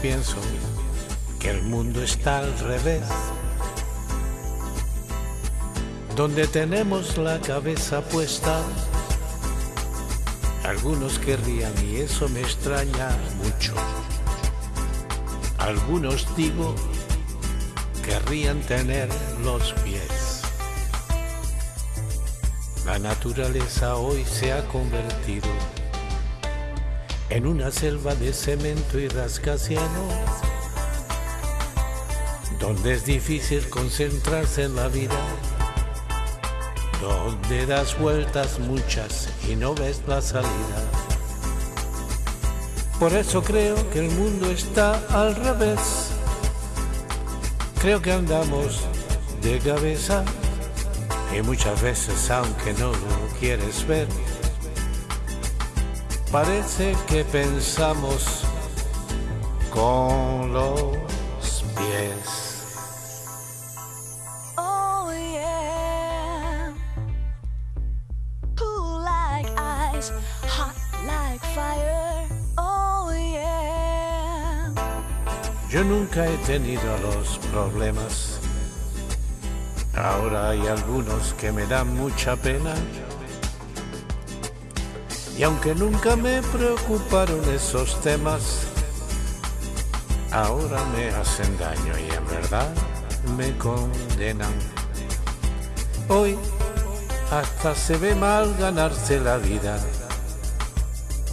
pienso que el mundo está al revés. Donde tenemos la cabeza puesta, algunos querrían y eso me extraña mucho. Algunos digo querrían tener los pies. La naturaleza hoy se ha convertido en una selva de cemento y rascacielos, donde es difícil concentrarse en la vida, donde das vueltas muchas y no ves la salida. Por eso creo que el mundo está al revés. Creo que andamos de cabeza y muchas veces, aunque no lo quieres ver, parece que pensamos con los pies. Oh yeah. Cool like ice, hot like fire. Oh yeah. Yo nunca he tenido los problemas. Ahora hay algunos que me dan mucha pena. Y aunque nunca me preocuparon esos temas, ahora me hacen daño y en verdad me condenan. Hoy hasta se ve mal ganarse la vida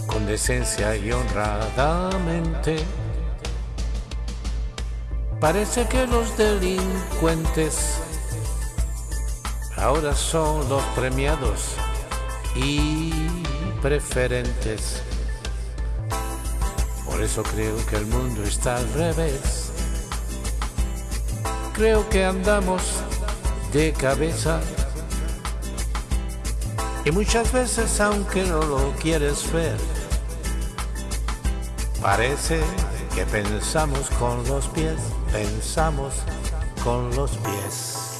con decencia y honradamente. Parece que los delincuentes ahora son los premiados y preferentes. Por eso creo que el mundo está al revés. Creo que andamos de cabeza. Y muchas veces, aunque no lo quieres ver, parece que pensamos con los pies, pensamos con los pies.